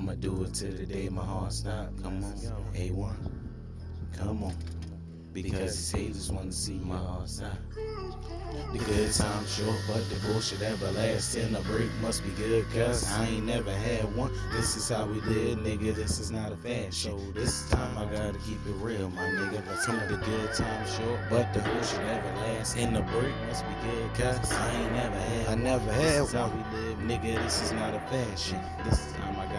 I'ma do it till the day my heart stop. Come on, A1, come on. Because these haters wanna see my heart stop. The good time short, but the bullshit everlasting. A break must be good, cause I ain't never had one. This is how we live, nigga. This is not a fashion. This time I gotta keep it real, my nigga. But some the good time short, but the bullshit everlasting. The break must be good, cause I ain't never had I never had this is how we live, nigga. This is not a fashion. This time I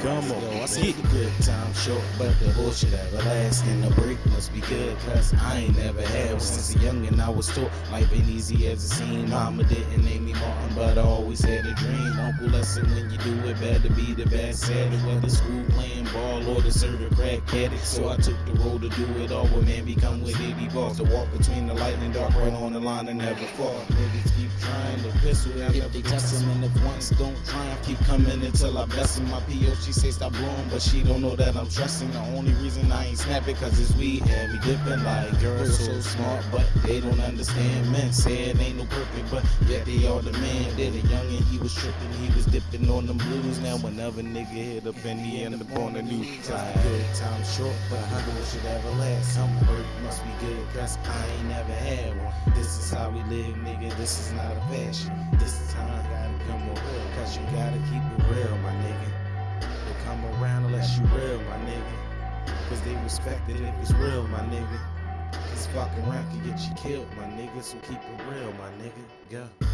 Come on, Yo, I see the good time short, but the bullshit everlasting. The break must be good, cause I ain't never had one. Since a and I was taught life ain't easy as it seemed. Mama didn't name me Martin, but I always had a dream. Uncle lesson when you do it, better be the best at it. Whether school playing ball or the serve a crack addict. So I took the road to do it all. With man become with 80 balls to walk between the light and dark, right on the line and never fall. Niggas keep trying to pistol if they test 'em and if once don't triumph, keep coming until I bless 'em. My PO she say stop blowing, but she don't know that I'm trusting. The only reason I ain't snapping cause it's weed and we dipping like girls so smart, but they don't understand. Men say it ain't no perfect, but yet they all demand it. A youngin' he was tripping, he was dipping on them blues. Now whenever nigga hit up and he end up on the news, like good time short, but I should ever last. Some work must be good, cause I ain't never had one. This is how we live, nigga. This is not a fashion. This time I gotta come real, cause you gotta keep it real, my nigga. They come around unless you real, my nigga. Cause they respect it if it's real, my nigga. This fucking rap can get you killed, my nigga. So keep it real, my nigga. Yeah.